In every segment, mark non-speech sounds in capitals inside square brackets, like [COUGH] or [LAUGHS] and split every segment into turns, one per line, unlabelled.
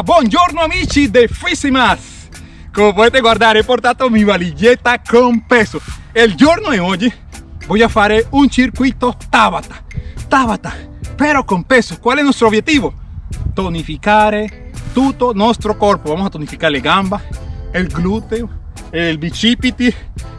Buongiorno amici de Fisimas! Come potete guardare ho portato mi valigetta con peso. Il giorno di oggi voy a fare un circuito Tabata. Tabata, pero con peso. ¿cuál es nuestro objetivo? tonificare tutto nostro corpo vamos a tonificar le gambas el glúteo el bicipiti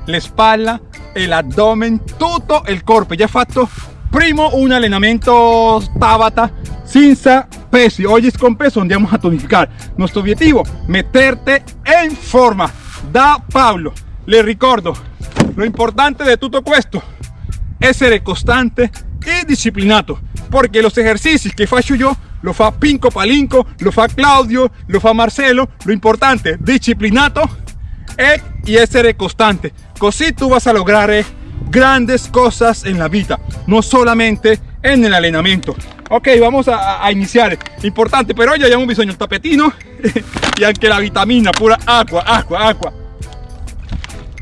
la espalda el abdomen tutto il corpo già fatto primo un allenamento Tabata senza pesi oggi con peso andiamo a tonificar nuestro objetivo meterte en forma. Da Pablo le ricordo lo importante de tutto questo essere costante y disciplinato porque los ejercicios que faccio yo lo fa Pinco Palinco, lo fa Claudio, lo fa Marcelo, lo importante disciplinato e, y essere costante così tu vas a lograr grandes cosas en la vida no solamente en el entrenamiento ok vamos a, iniziare importante per oggi abbiamo bisogno del tapetino. [LAUGHS] Y anche la vitamina pura agua agua agua.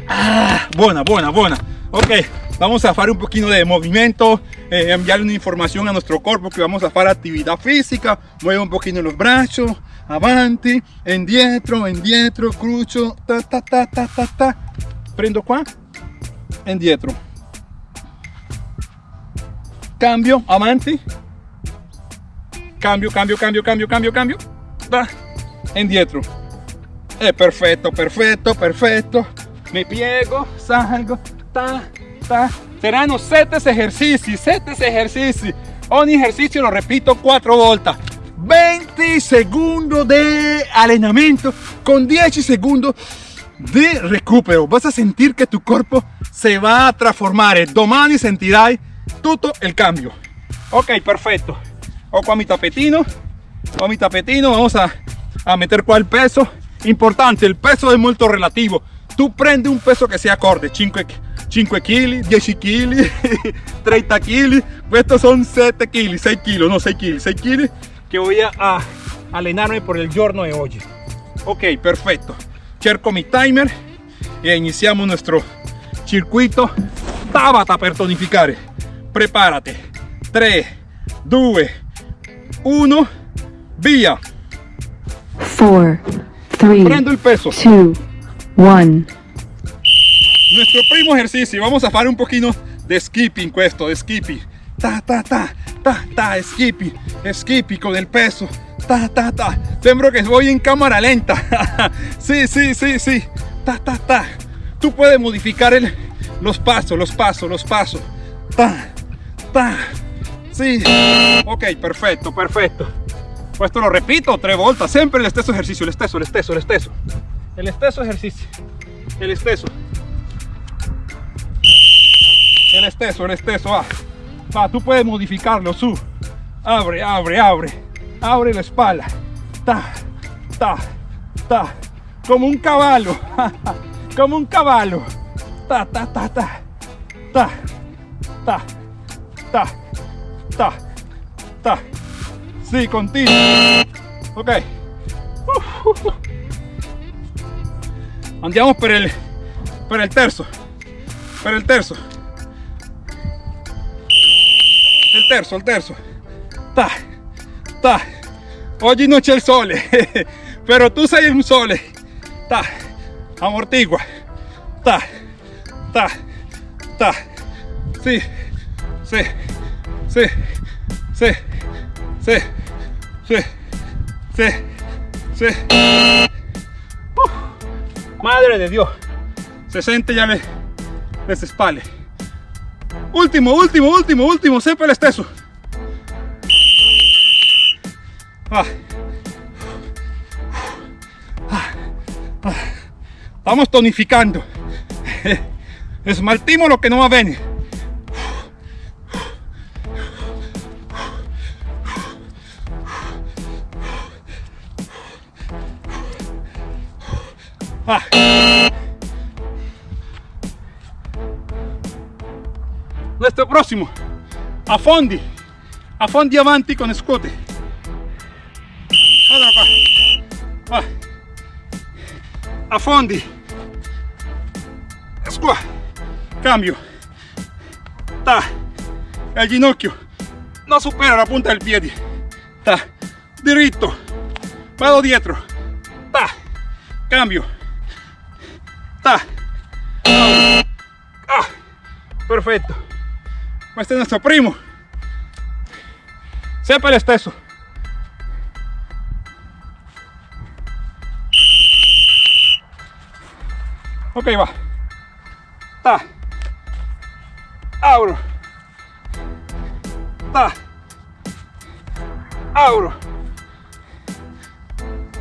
Ah, buena buena buena. Ok vamos a hacer un poquito de movimiento eh, enviarle una información a nuestro cuerpo que vamos a hacer actividad física. Mueve un poquito los brazos avanti indietro indietro crucio ta ta ta ta ta ta. Prendo qua indietro cambio avanti cambio cambio cambio cambio cambio cambio. Ta, indietro è perfetto perfetto perfetto me piego salgo ta ta. Serán 7 ejercicios 7 ejercicios. Un ejercicio lo repito 4 vueltas. 20 segundos de entrenamiento con 10 segundos de recupero. Vas a sentir que tu cuerpo se va a transformar domani sentirai todo el cambio. Ok perfecto o con mi tapetino. Con mi tapetino vamos a, a meter el peso. Importante el peso es muy relativo. Tú prende un peso que sea acorde 5 5 kg 10 kg 30 kg estos son 7 kg 6 kg no 6 kg 6 kg que voy a, a allenarme por el giorno de hoy. Ok perfecto. Cerco mi timer e iniziamo nuestro circuito. Tabata per tonificare. Prepárate. 3 2 1 via
4 3
prendo il peso.
2 1
nuestro primo ejercicio vamos a hacer un poquito de skipping questo de skipping. Ta ta ta ta ta skipping skipping con el peso. Ta ta ta. Sembro que voy en cámara lenta. [LAUGHS] Sí sí sí sí. Ta ta ta. Tú puedes modificar el, los pasos los pasos los pasos. Ta ta sí ok perfecto perfecto esto lo repito tres vueltas siempre el esteso ejercicio el esteso el esteso el esteso el esteso ejercicio el esteso el esteso, el esteso, va. Va, tú puedes modificarlo, su. Abre, abre, abre. Abre la espalda. Ta, ta, ta. Como un caballo. [LAUGHS] Como un caballo. Ta, ta, ta, ta. Ta, ta, ta, ta, ta. Sí, continuo. Ok. Andiamo per el, per el terzo. Per el terzo. il terzo il terzo ta ta oggi non c'è il sole [LAUGHS] però tu sei un sole ta amortigua ta ta ta sì sì sì sì sì sì sì sì uh, madre de Dios se siente ya le, le spalle Último, último, último, último, sempre el esteso. Ah. Ah. Estamos tonificando. [LAUGHS] Esmaltimos lo que no va a venir. Ah. Questo prossimo, affondi, affondi avanti con scote. Guarda qua, va. Affondi, cambio, ta, il ginocchio, non supera la punta del piede, ta, diritto, vado dietro, ta, cambio. Ah, perfecto. Este es nuestro primo. Sepa el esteso. Ok, va. Ta. Abro. Ta. Abro.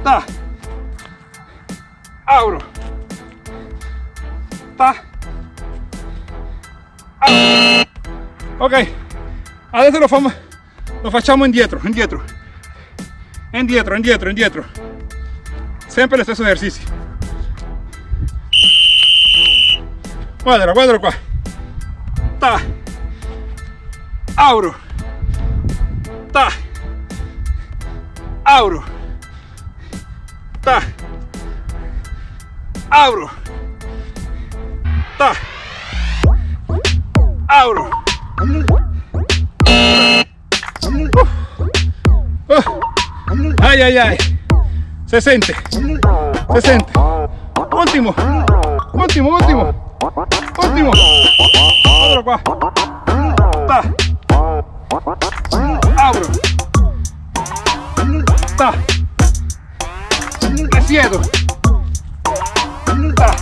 Ta. Abro. Ok, adesso lo, famo, lo facciamo indietro, indietro, indietro, indietro, indietro. Sempre lo stesso esercizio. Guardalo, guardalo qua. Ta. Auro. Ta. Auro. Ta. Auro. Ta. Auro. Uh. Ay, ay, ay. Siente. Se siente. Último. Último, último. Último. Otro. Ta. Abro. Ta. Me siedo. Ta.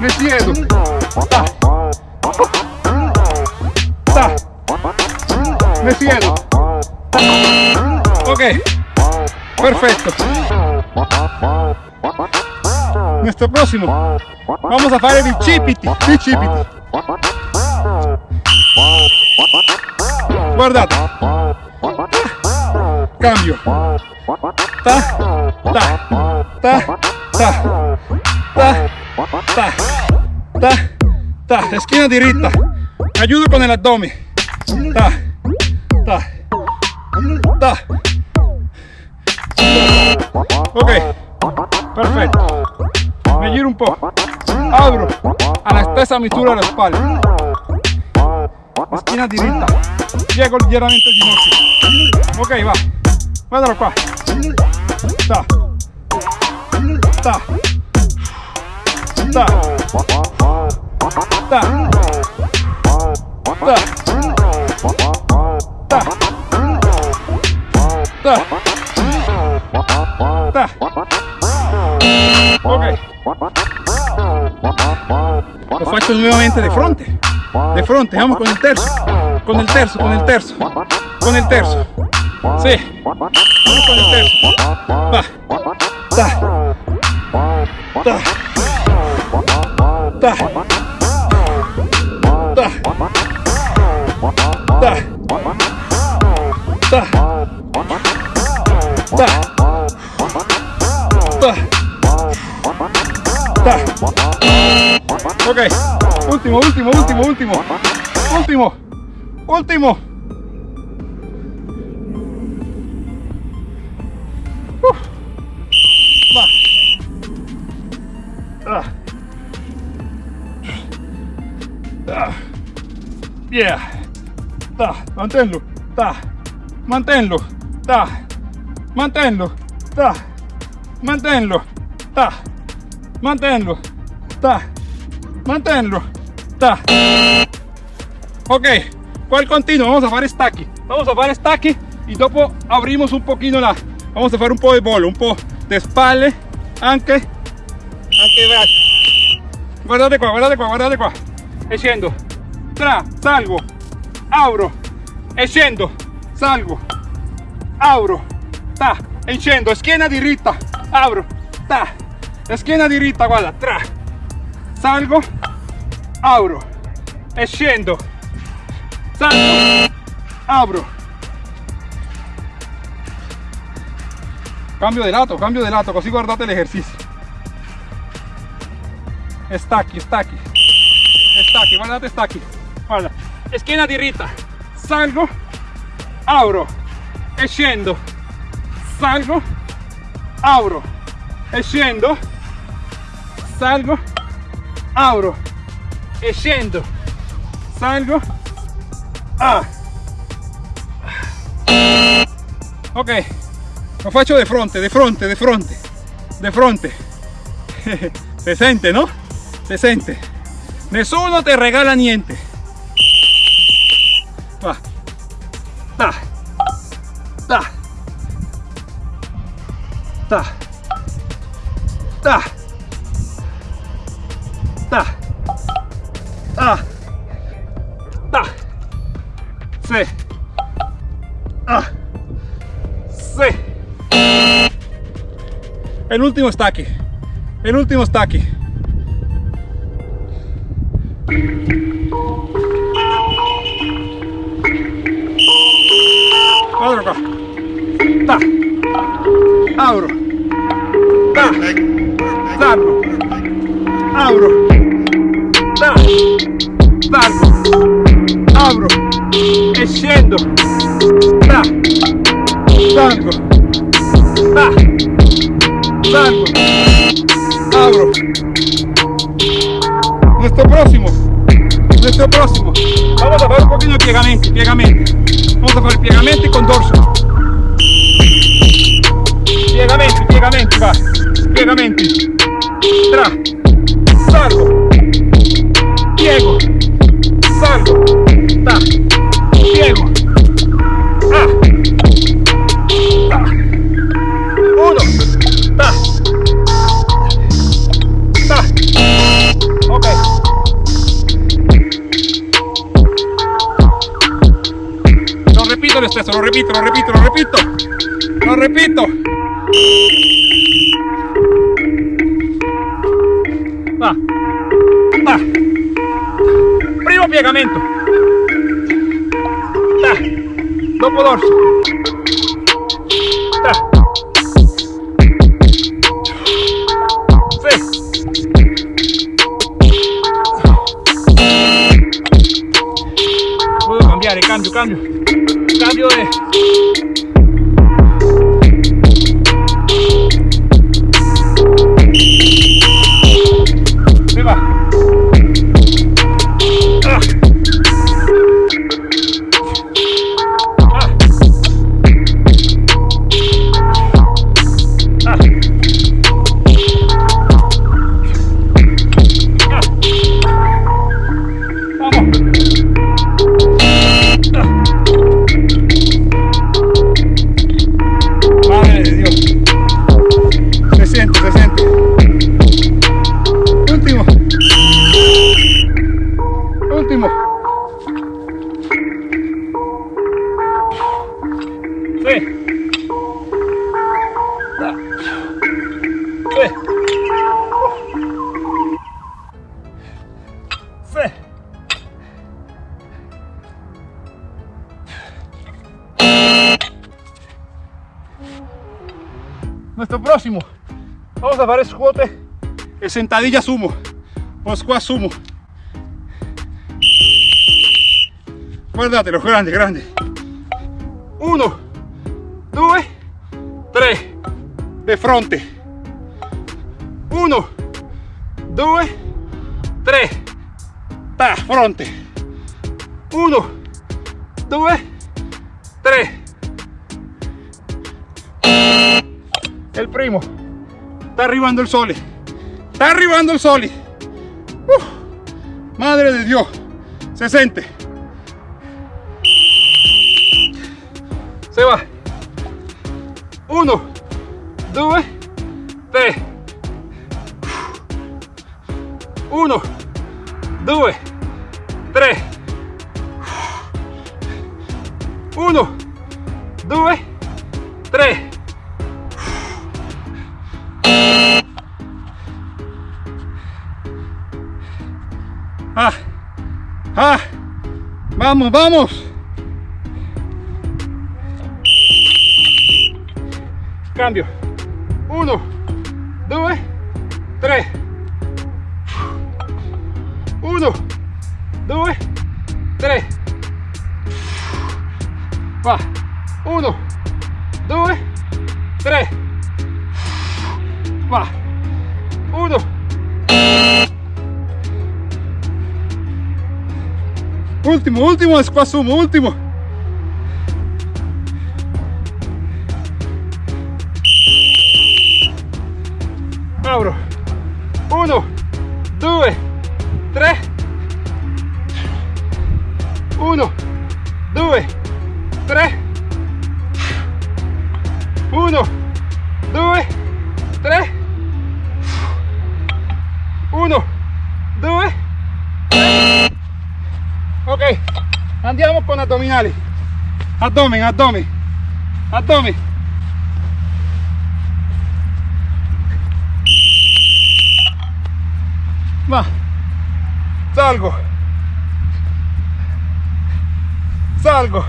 Me siedo. Ta. Me siedo. Ok. Perfecto. Nuestro próximo. Vamos a fare bicipiti. Bicipiti. Guardate. Cambio. Ta, ta, ta, ta, ta, ta, ta, ta. Esquina diritta. Ayudo con el abdomen. Ta, ta, ta. Ok. Perfetto. Me giro un po'. Abro a la stessa misura la spalla. Esquina diritta. Piego leggermente il ginocchio. Ok, va. Guardalo qua. Ta. Ta. Ta. Ok. Lo faccio nuevamente de fronte. De fronte, vamos con el terzo. Con el terzo, con el terzo. Con el terzo. Sí. Vamos con el terzo. Ta. Ta. Ta. Ta. Ta. Ta. Ta. Ta. Ok, último, último, último, último, último, último. Yeah. Ta, manténlo. Ta. Manténlo. Ta. Manténlo. Ta. Manténlo. Ta. Manténlo. Ta. Manténlo. Ta. Ok, ¿cuál continuo? Vamos a fare stacchi. Vamos a fare stacchi y dopo abrimos un poquito la... Vamos a fare un po' di volo, un po' di spalle, anche, anche i bracci. Guardate qua, guardate qua, guardate qua. E scendo. Tra, salgo, apro, e salgo, apro, ta, e scendo, schiena diritta, apro, ta, schiena diritta, guarda, tra, salgo, apro, e salgo, apro. Cambio de lato, cambio de lato, così guardate l'esercizio. Stacchi, stacchi, stacchi, guardate stacchi. Guarda, schiena diritta, salgo, apro, e salgo, apro, e scendo, salgo, apro, e scendo, salgo, ah. Ok, Lo faccio de fronte, de fronte, de fronte, de fronte. [LAUGHS] Se sente, no? Se sente. Nessuno te regala niente. Ta. Ta. Ta. Ta. Ta. Ta. Ta. Sí. Ah. Sí. El último está aquí. El último está aquí. Abro. Ta. Salgo. Abro. Ta. Salgo. Abro. E scendo. Ta. Salgo. Ta. Salgo. Abro. Nuestro próximo. Nuestro próximo. Vamos a hacer un poquito de piegamenti, piegamenti. Vamos a hacer piegamenti con dorso. Piegamenti, piegamenti, va. Piegamenti. Tra. Salgo. Piego. Salgo. Ta. Piego. Ah. Ta. Uno. Ta. Ta. Ok. Lo repito lo repito, lo repito, lo repito. Lo repito. Va. Va. Primo piegamento. Ta. Dopo dorso. Ta. Cambio, cambio. Cambio Nuestro próximo. Vamos a hacer squat e sentadilla sumo. O squat sumo. Guardatelo, grande, grande. Uno, due, tre. De fronte. Uno, due, tre. Ta, fronte. Uno, due, el primo. Está arribando el sol. Está arribando el sol. Madre de Dios. 60. Se va. 1, 2, 3. 1, 2, 3. 1, 2, Ah, ah, vamos, vamos. Cambio. Uno, Último, último, sumo, último. Abdomen, abdomen, abdomen, va, salgo, salgo,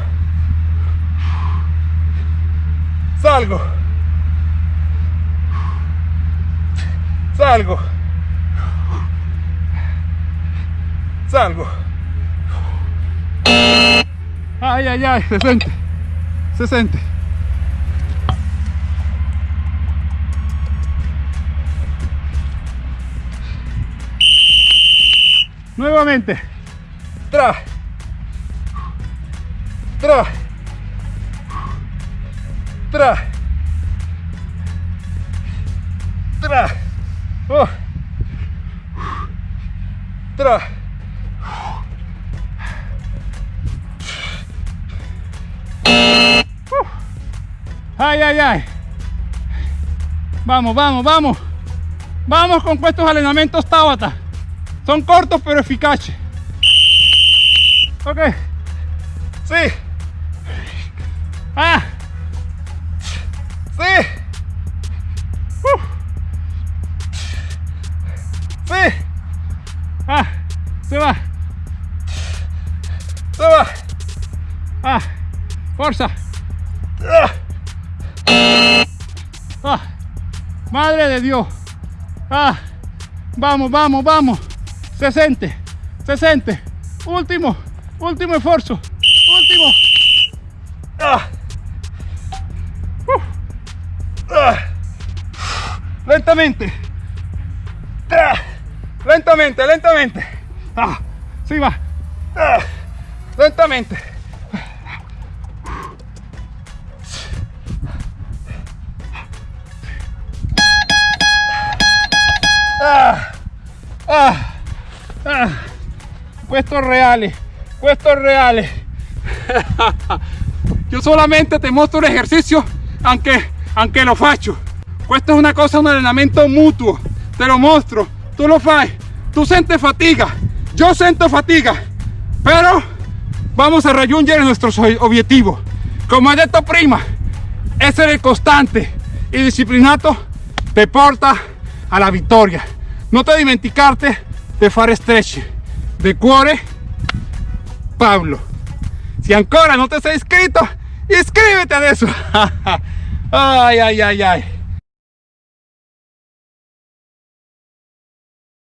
salgo, salgo, salgo. Ay, ay, ay, se siente, se siente. Nuevamente. Tra. Tra. Tra. Tra. Oh. Tra. Ay, ay, ay. Vamos, vamos, vamos. Vamos con estos entrenamientos Tabata. Son cortos pero eficaces. Ok. Sí. Ah. Sí. Ah. Ah. Madre de Dios. Ah. Vamos, vamos, vamos. Se siente. Se siente. Último. Último esfuerzo. Último. Ah. Uh. Lentamente. Lentamente, lentamente. Ah. Sí va. Lentamente. Ah. Ah. Ah. Puestos reales. Puestos reales. [LAUGHS] Yo solamente te muestro un ejercicio aunque, aunque lo faccio. Questo è una cosa, un allenamento mutuo. Te lo mostro. Tu lo fai. Tu sentes fatiga. Yo sento fatiga. Pero vamos a raggiungere nuestros objetivos. Come ho detto prima, essere costante e disciplinato te porta alla vittoria. Non te dimenticarte di fare stretch de cuore Pablo. Si ancora non ti sei iscritto, iscriviti adesso. [LAUGHS] ay, ay, ay, ay.